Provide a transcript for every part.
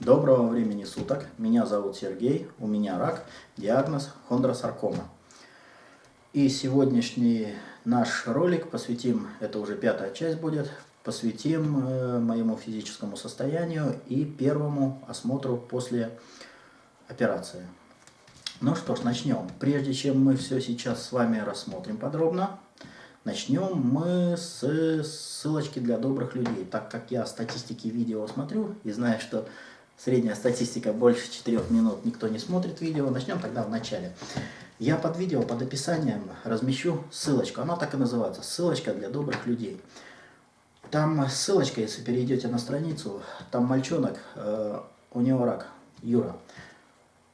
Доброго времени суток. Меня зовут Сергей. У меня рак. Диагноз хондросаркома. И сегодняшний наш ролик посвятим, это уже пятая часть будет, посвятим э, моему физическому состоянию и первому осмотру после операции. Ну что ж, начнем. Прежде чем мы все сейчас с вами рассмотрим подробно, начнем мы с ссылочки для добрых людей. Так как я статистики видео смотрю и знаю, что Средняя статистика больше 4 минут, никто не смотрит видео. Начнем тогда в начале. Я под видео, под описанием размещу ссылочку. Она так и называется. Ссылочка для добрых людей. Там ссылочка, если перейдете на страницу, там мальчонок, э, у него рак, Юра,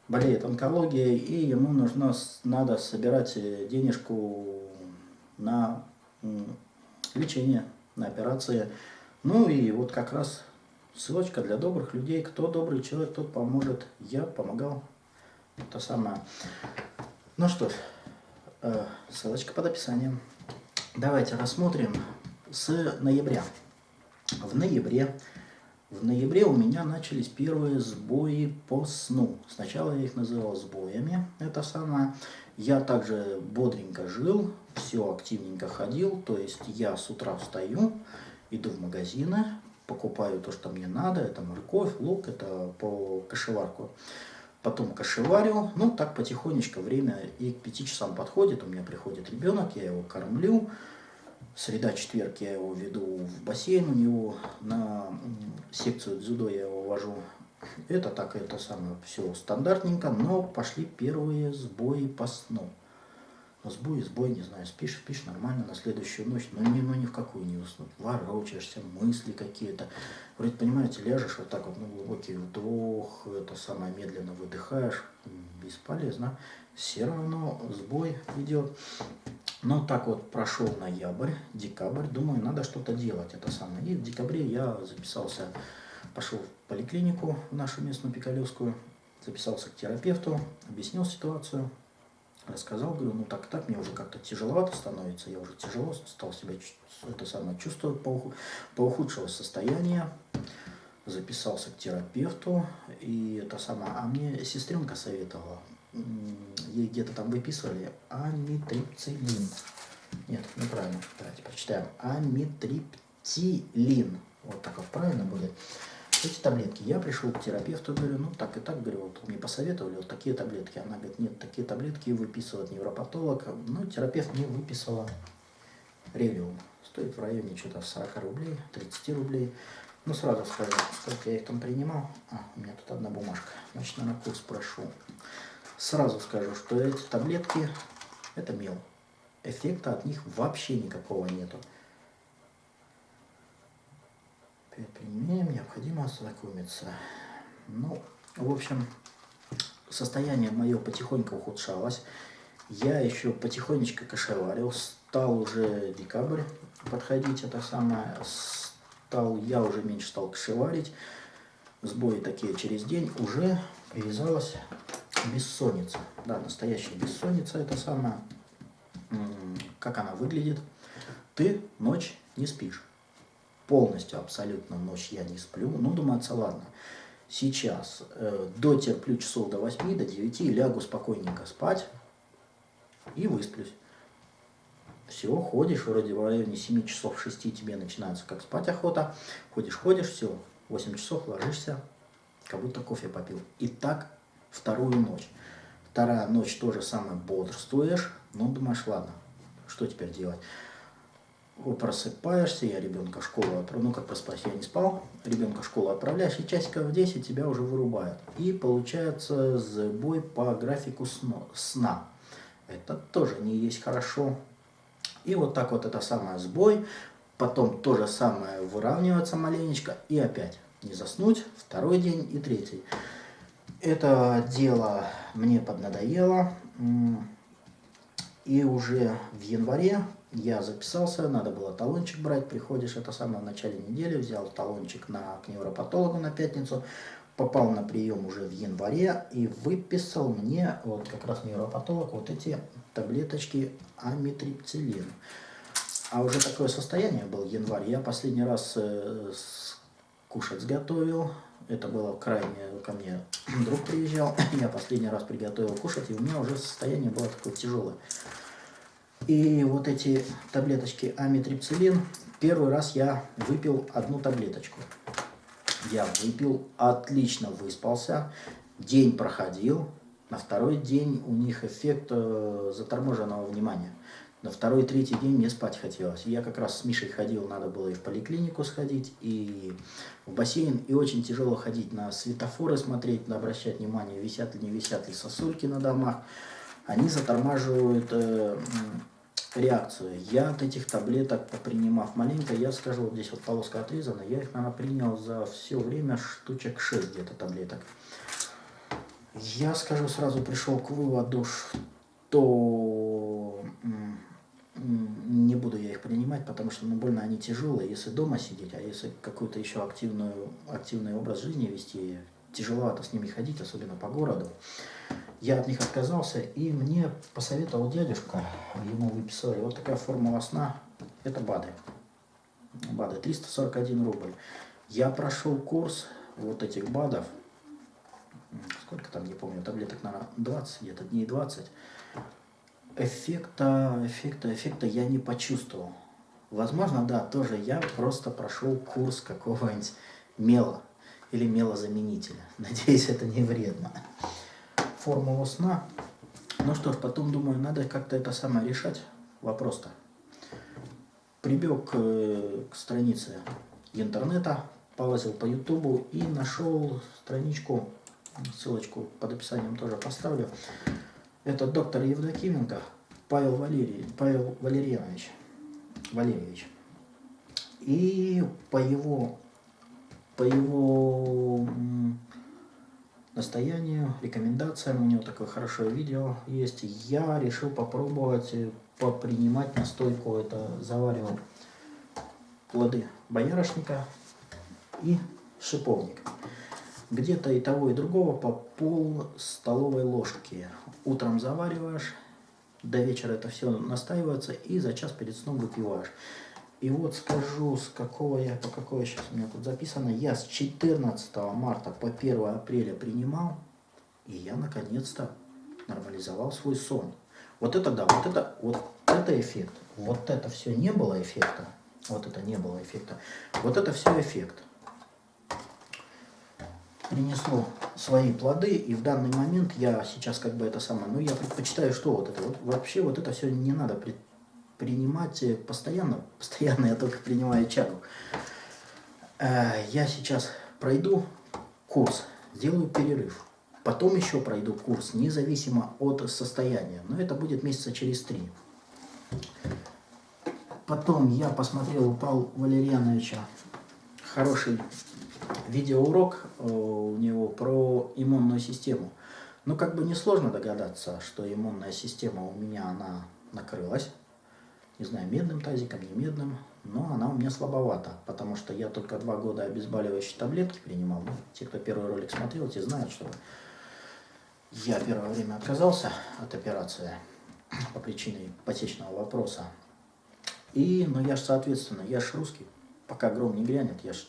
болеет онкологией, и ему нужно, надо собирать денежку на лечение, на операции. Ну и вот как раз Ссылочка для добрых людей. Кто добрый человек, тот поможет. Я помогал. То самое. Ну что ж, э, ссылочка под описанием. Давайте рассмотрим с ноября. В ноябре, в ноябре у меня начались первые сбои по сну. Сначала я их называл сбоями, это самое. Я также бодренько жил, все активненько ходил, то есть я с утра встаю, иду в магазины, покупаю то, что мне надо, это морковь, лук, это по кошеварку. Потом кошеварю, ну так потихонечку время и к 5 часам подходит, у меня приходит ребенок, я его кормлю. Среда, четверг я его веду в бассейн, у него на секцию дзюдо я его вожу. Это так, это самое все стандартненько, но пошли первые сбои по сну. Сбой, сбой, не знаю, спишь, спишь нормально на следующую ночь, но ни, ну, ни в какую не уснуть. Ворочаешься, мысли какие-то. Вроде, понимаете, ляжешь вот так вот, ну, глубокий вдох, это самое медленно выдыхаешь, бесполезно. Все равно сбой идет. Но так вот прошел ноябрь, декабрь, думаю, надо что-то делать, это самое. И в декабре я записался, пошел в поликлинику в нашу местную Пикалевскую, записался к терапевту, объяснил ситуацию, рассказал, говорю, ну так так, мне уже как-то тяжеловато становится, я уже тяжело стал себя это самое чувствовать по, по ухудшилось состояние, записался к терапевту, и это самое, а мне сестренка советовала, ей где-то там выписывали амитрипцилин. Нет, неправильно, давайте прочитаем. Амитриптилин. Вот так вот правильно будет эти таблетки. Я пришел к терапевту, говорю, ну так и так, говорю, вот мне посоветовали вот такие таблетки. Она говорит, нет, такие таблетки выписывает невропатолог. Ну, терапевт мне выписала релиум. Стоит в районе что-то 40 рублей, 30 рублей. Ну, сразу скажу, сколько я их там принимал. А, у меня тут одна бумажка. Значит, на курс прошу. Сразу скажу, что эти таблетки, это мел. Эффекта от них вообще никакого нету. Применением необходимо ознакомиться. Ну, в общем, состояние мое потихоньку ухудшалось. Я еще потихонечку кошеварил. Стал уже декабрь подходить, это самое. Стал, я уже меньше стал кошеварить. Сбои такие через день. Уже привязалась бессонница. Да, настоящая бессонница это самое. Как она выглядит? Ты ночь не спишь полностью абсолютно ночь я не сплю. Ну, думается, ладно, сейчас э, дотерплю часов до 8, до 9, лягу спокойненько спать и высплюсь. Все, ходишь, вроде в районе 7 часов 6 тебе начинается как спать охота. Ходишь, ходишь, все, 8 часов ложишься, как будто кофе попил. И так вторую ночь. Вторая ночь тоже самое бодрствуешь, ну думаешь, ладно, что теперь делать? Просыпаешься, я ребенка в школу отправляю, ну как проспать, я не спал, ребенка в школу отправляешь, и часиков в 10 тебя уже вырубают. И получается сбой по графику сна. Это тоже не есть хорошо. И вот так вот это самое сбой, потом то же самое выравнивается маленечко, и опять не заснуть, второй день и третий. Это дело мне поднадоело, и уже в январе я записался, надо было талончик брать, приходишь, это самое в начале недели, взял талончик на, к невропатологу на пятницу, попал на прием уже в январе и выписал мне, вот как раз невропатолог, вот эти таблеточки амитрипцилин. А уже такое состояние был январь, я последний раз э, кушать сготовил, Это было крайне ко мне друг приезжал. Я последний раз приготовил кушать, и у меня уже состояние было такое тяжелое. И вот эти таблеточки амитрипцилин, первый раз я выпил одну таблеточку. Я выпил, отлично выспался, день проходил, на второй день у них эффект э, заторможенного внимания. На второй, третий день мне спать хотелось. Я как раз с Мишей ходил, надо было и в поликлинику сходить, и в бассейн. И очень тяжело ходить на светофоры смотреть, на обращать внимание, висят ли не висят ли сосульки на домах. Они затормаживают э, реакцию. Я от этих таблеток, попринимав маленько, я скажу, вот здесь вот полоска отрезана, я их, наверное, принял за все время штучек 6 где-то таблеток. Я, скажу, сразу пришел к выводу, что не буду я их принимать, потому что ну, больно они тяжелые, если дома сидеть, а если какой-то еще активную, активный образ жизни вести, тяжеловато с ними ходить, особенно по городу. Я от них отказался, и мне посоветовал дядюшка, ему выписали вот такая формула сна, это БАДы. БАДы, 341 рубль. Я прошел курс вот этих БАДов, сколько там, не помню, таблеток, наверное, 20, где-то дней 20. Эффекта, эффекта, эффекта я не почувствовал. Возможно, да, тоже я просто прошел курс какого-нибудь мела или мелозаменителя. Надеюсь, это не вредно формулу сна. Ну что ж, потом думаю, надо как-то это самое решать. Вопрос-то. Прибег к, странице интернета, полазил по ютубу и нашел страничку, ссылочку под описанием тоже поставлю. Это доктор Евдокименко Павел, Валерий, Павел Валерьянович. Валерьевич. И по его, по его настоянию, рекомендациям. У него такое хорошее видео есть. Я решил попробовать э, попринимать настойку. Это заваривал плоды боярышника и шиповник. Где-то и того, и другого по пол столовой ложки. Утром завариваешь, до вечера это все настаивается и за час перед сном выпиваешь. И вот скажу, с какого я, по какой сейчас у меня тут записано, я с 14 марта по 1 апреля принимал, и я наконец-то нормализовал свой сон. Вот это да, вот это, вот это эффект. Вот это все не было эффекта. Вот это не было эффекта. Вот это все эффект. Принесло свои плоды, и в данный момент я сейчас как бы это самое, ну я предпочитаю, что вот это вот, вообще вот это все не надо предпочитать принимать постоянно. Постоянно я только принимаю чагу. Э, я сейчас пройду курс, сделаю перерыв. Потом еще пройду курс, независимо от состояния. Но это будет месяца через три. Потом я посмотрел у Павла Валерьяновича хороший видеоурок э, у него про иммунную систему. Ну, как бы несложно догадаться, что иммунная система у меня, она накрылась не знаю, медным тазиком, не медным, но она у меня слабовата, потому что я только два года обезболивающие таблетки принимал. Ну, те, кто первый ролик смотрел, те знают, что я первое время отказался от операции по причине ипотечного вопроса. И, ну я же, соответственно, я ж русский, пока гром не грянет, я ж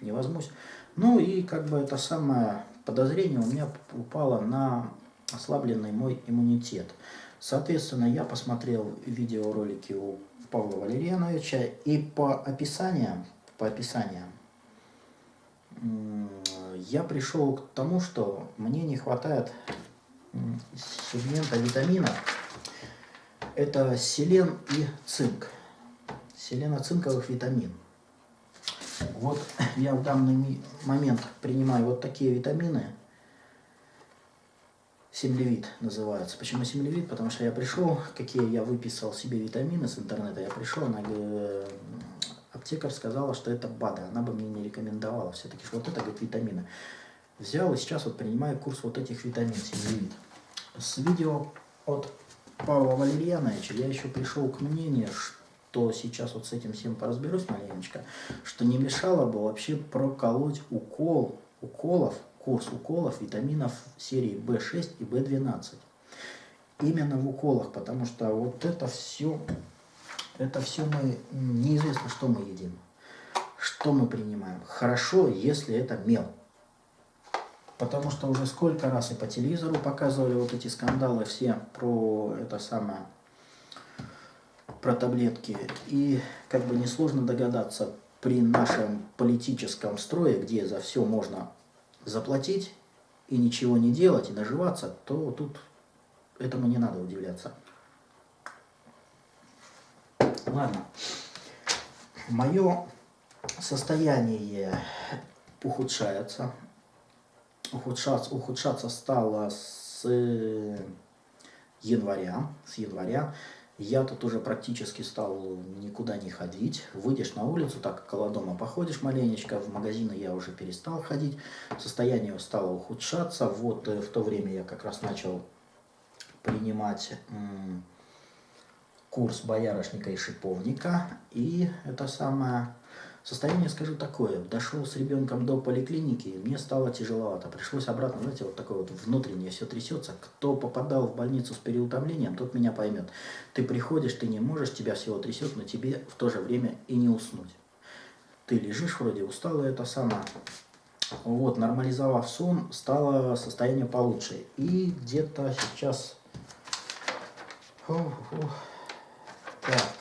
не возьмусь. Ну и как бы это самое подозрение у меня упало на ослабленный мой иммунитет. Соответственно, я посмотрел видеоролики у Павла Валерьяновича и по описаниям, по описаниям я пришел к тому, что мне не хватает сегмента витаминов. Это селен и цинк. Селено-цинковых витамин. Вот я в данный момент принимаю вот такие витамины – Семлевит называется. Почему семлевит? Потому что я пришел, какие я выписал себе витамины с интернета, я пришел, она э, аптекарь сказала, что это БАДы, она бы мне не рекомендовала все-таки, вот это, говорит, витамины. Взял и сейчас вот принимаю курс вот этих витамин семлевит. С видео от Павла Валерьяновича я еще пришел к мнению, что сейчас вот с этим всем поразберусь маленечко, что не мешало бы вообще проколоть укол, уколов курс уколов витаминов серии В6 и В12. Именно в уколах, потому что вот это все, это все мы, неизвестно, что мы едим, что мы принимаем. Хорошо, если это мел. Потому что уже сколько раз и по телевизору показывали вот эти скандалы все про это самое, про таблетки. И как бы несложно догадаться, при нашем политическом строе, где за все можно заплатить и ничего не делать, и наживаться, то тут этому не надо удивляться. Ладно. Мое состояние ухудшается. Ухудшаться, ухудшаться стало с января. С января. Я тут уже практически стал никуда не ходить. Выйдешь на улицу, так около дома походишь маленечко. В магазины я уже перестал ходить. Состояние стало ухудшаться. Вот э, в то время я как раз начал принимать курс боярышника и шиповника. И это самое Состояние, скажу, такое. Дошел с ребенком до поликлиники, мне стало тяжеловато. Пришлось обратно, знаете, вот такое вот внутреннее все трясется. Кто попадал в больницу с переутомлением, тот меня поймет. Ты приходишь, ты не можешь, тебя всего трясет, но тебе в то же время и не уснуть. Ты лежишь вроде усталый, это самое. Вот, нормализовав сон, стало состояние получше. И где-то сейчас... Так,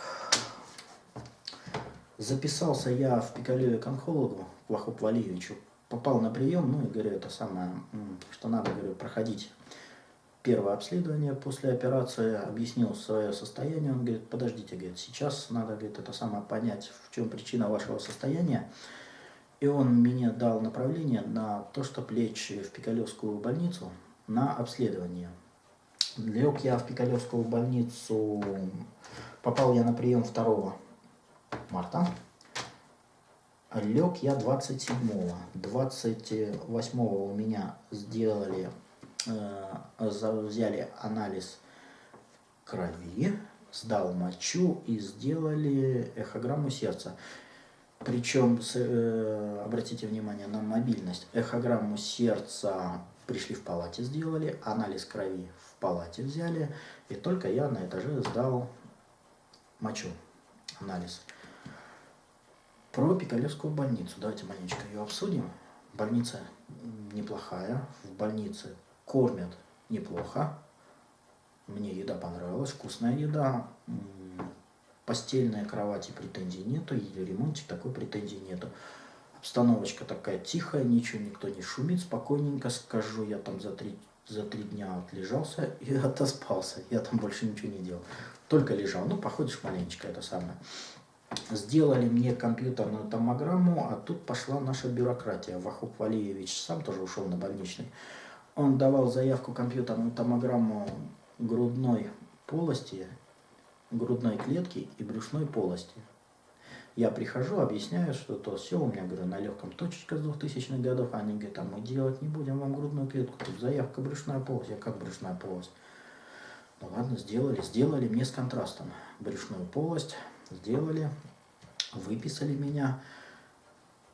Записался я в Пикалеве к онкологу, к Вахопу Валиевичу. Попал на прием, ну и говорю, это самое, что надо, говорю, проходить первое обследование после операции, объяснил свое состояние, он говорит, подождите, говорит, сейчас надо, говорит, это самое понять, в чем причина вашего состояния. И он мне дал направление на то, чтобы лечь в Пикалевскую больницу на обследование. Лег я в Пикалевскую больницу, попал я на прием 2 марта. Лег я 27-го. 28-го у меня сделали, э, взяли анализ крови, сдал мочу и сделали эхограмму сердца. Причем, э, обратите внимание на мобильность, эхограмму сердца пришли в палате, сделали, анализ крови в палате взяли, и только я на этаже сдал мочу, анализ. Про Пикалевскую больницу. Давайте маленечко ее обсудим. Больница неплохая. В больнице кормят неплохо. Мне еда понравилась, вкусная еда. Постельная кровати претензий нету, и ремонтик такой претензий нету. Обстановочка такая тихая, ничего, никто не шумит, спокойненько скажу. Я там за три, за три дня отлежался и отоспался. Я там больше ничего не делал. Только лежал. Ну, походишь маленечко, это самое сделали мне компьютерную томограмму, а тут пошла наша бюрократия. Вахуп Валиевич сам тоже ушел на больничный. Он давал заявку компьютерную томограмму грудной полости, грудной клетки и брюшной полости. Я прихожу, объясняю, что то все, у меня, говорю, на легком точечка с 2000-х годов. Они говорят, а мы делать не будем вам грудную клетку, тут заявка брюшная полость. Я как брюшная полость? Ну ладно, сделали, сделали мне с контрастом брюшную полость сделали, выписали меня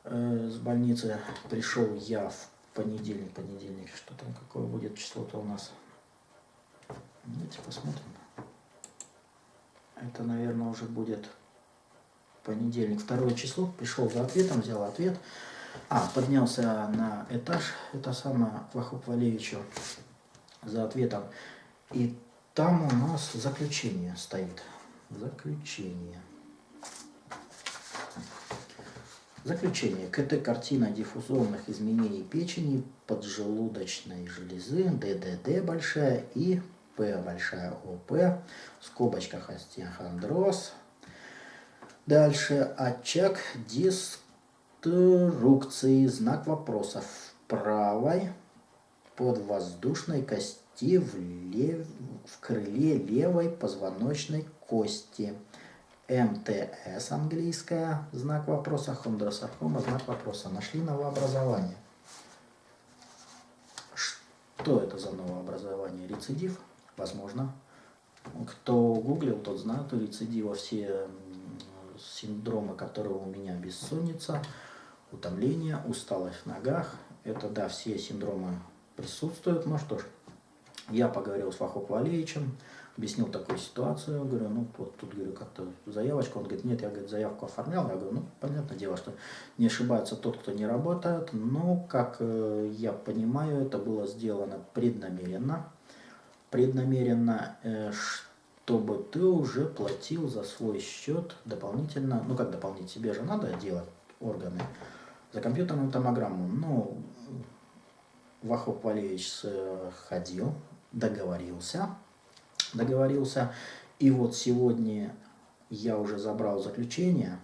э, с больницы. Пришел я в понедельник, понедельник, что там, какое будет число-то у нас. Давайте посмотрим. Это, наверное, уже будет понедельник, второе число. Пришел за ответом, взял ответ. А, поднялся на этаж, это самое, к Вахуп Валевичу за ответом. И там у нас заключение стоит. Заключение. Заключение. КТ картина диффузорных изменений печени, поджелудочной железы, ДДД большая и П большая ОП, в скобочках остеохондроз. Дальше очаг деструкции, знак вопроса в правой подвоздушной кости в, лев... в крыле левой позвоночной кости. МТС английская, знак вопроса, хондросаркома, знак вопроса. Нашли новообразование. Что это за новообразование? Рецидив? Возможно. Кто гуглил, тот знает у рецидива все синдромы, которые у меня бессонница, утомление, усталость в ногах. Это, да, все синдромы присутствуют. Ну что ж, Я поговорил с Вахоп Валеевичем, объяснил такую ситуацию, говорю, ну вот тут, говорю, как-то заявочку, он говорит, нет, я, говорит, заявку оформлял, я говорю, ну, понятное дело, что не ошибается тот, кто не работает, но, как э, я понимаю, это было сделано преднамеренно, преднамеренно, э, чтобы ты уже платил за свой счет дополнительно, ну как дополнительно, тебе же надо делать органы, за компьютерную томограмму, ну, Вахоп Валерьевич ходил, договорился, договорился. И вот сегодня я уже забрал заключение.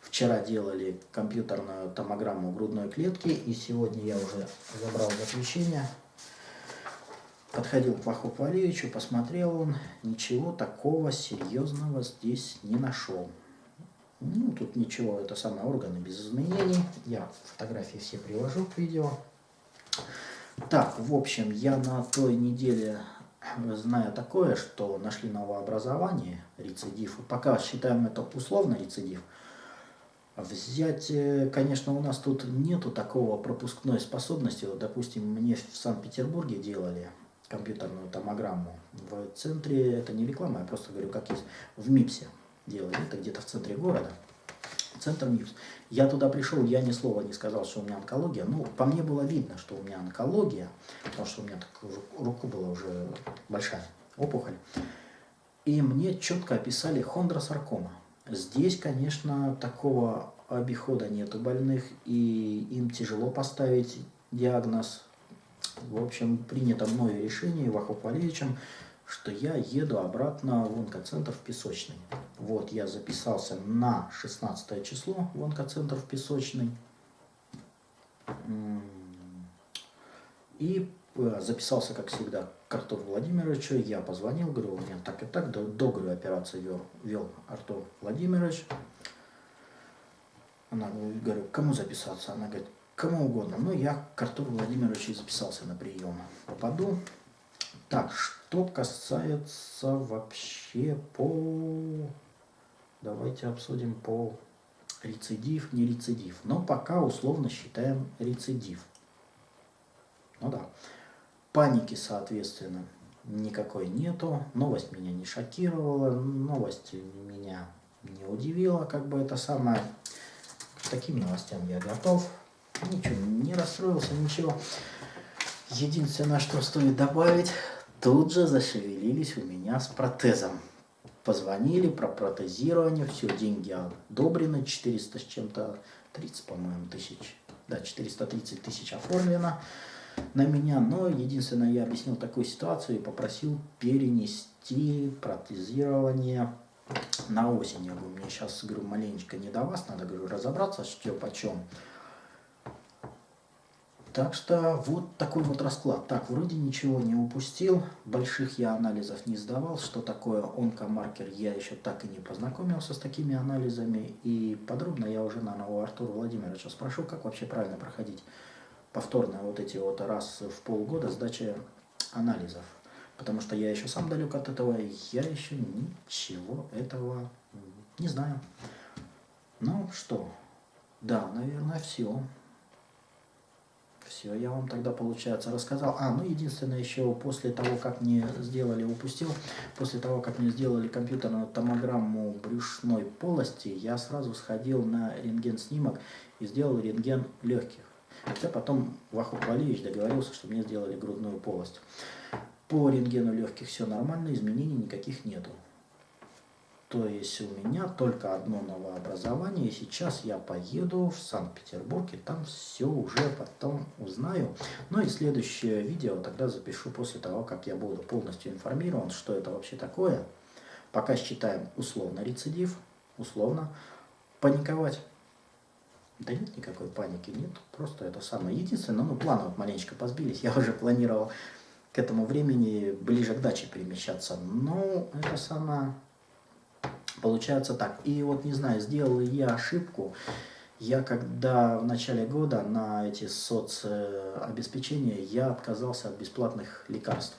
Вчера делали компьютерную томограмму грудной клетки, и сегодня я уже забрал заключение. Подходил к Вахоп Валерьевичу, посмотрел он, ничего такого серьезного здесь не нашел. Ну, тут ничего, это самые органы без изменений. Я фотографии все привожу к видео. Так, в общем, я на той неделе знаю такое, что нашли новообразование, рецидив. Пока считаем это условно рецидив. Взять, э, конечно, у нас тут нету такого пропускной способности. Вот, допустим, мне в Санкт-Петербурге делали компьютерную томограмму. В центре, это не реклама, я просто говорю, как есть, в МИПСе делали. Это где-то в центре города центр МИПС. Я туда пришел, я ни слова не сказал, что у меня онкология. Ну, по мне было видно, что у меня онкология, потому что у меня так руку была уже большая опухоль. И мне четко описали хондросаркома. Здесь, конечно, такого обихода нету больных, и им тяжело поставить диагноз. В общем, принято мною решение Вахоп Валерьевичем, что я еду обратно в онкоцентр в Песочный. Вот, я записался на 16 число в онкоцентр в Песочный. И э, записался, как всегда, к Артуру Владимировичу. Я позвонил, говорю, у меня так и так, до, до говорю, операции вел, вел Артур Владимирович. Она, говорю, кому записаться? Она говорит, кому угодно. Ну, я к Артуру Владимировичу записался на прием. Попаду. Так, что касается вообще по... Давайте обсудим по рецидив, не рецидив. Но пока условно считаем рецидив. Ну да. Паники, соответственно, никакой нету. Новость меня не шокировала, новость меня не удивила, как бы это самое. К таким новостям я готов. Ничего, не расстроился, ничего. Единственное, что стоит добавить, тут же зашевелились у меня с протезом. Позвонили про протезирование, все, деньги одобрены, 400 с чем-то, 30, по-моему, тысяч, да, 430 тысяч оформлено на меня, но единственное, я объяснил такую ситуацию и попросил перенести протезирование на осень. Я говорю, мне сейчас, говорю, маленечко не до вас, надо, говорю, разобраться, что почем. Так что вот такой вот расклад. Так, вроде ничего не упустил, больших я анализов не сдавал. Что такое онкомаркер, я еще так и не познакомился с такими анализами. И подробно я уже, наверное, у Артура Владимировича спрошу, как вообще правильно проходить повторно вот эти вот раз в полгода сдачи анализов. Потому что я еще сам далек от этого, и я еще ничего этого не знаю. Ну что, да, наверное, все. Все, я вам тогда, получается, рассказал. А, ну, единственное, еще после того, как мне сделали, упустил, после того, как мне сделали компьютерную томограмму брюшной полости, я сразу сходил на рентген-снимок и сделал рентген легких. Хотя потом Вахуп Валиевич договорился, что мне сделали грудную полость. По рентгену легких все нормально, изменений никаких нету. То есть у меня только одно новообразование, и сейчас я поеду в Санкт-Петербург, и там все уже потом узнаю. Ну и следующее видео тогда запишу после того, как я буду полностью информирован, что это вообще такое. Пока считаем условно рецидив, условно паниковать. Да нет никакой паники, нет, просто это самое. Единственное, ну планы вот маленечко позбились, я уже планировал к этому времени ближе к даче перемещаться, но это самое Получается так. И вот, не знаю, сделал я ошибку. Я когда в начале года на эти соцобеспечения, я отказался от бесплатных лекарств.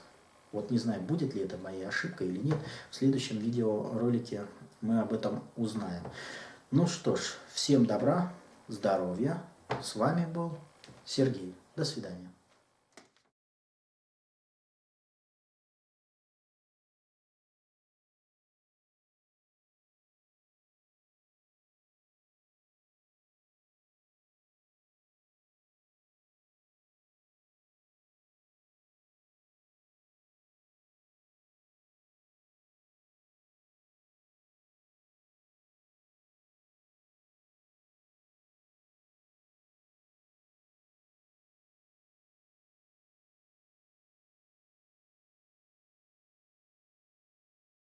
Вот не знаю, будет ли это моей ошибкой или нет. В следующем видеоролике мы об этом узнаем. Ну что ж, всем добра, здоровья. С вами был Сергей. До свидания.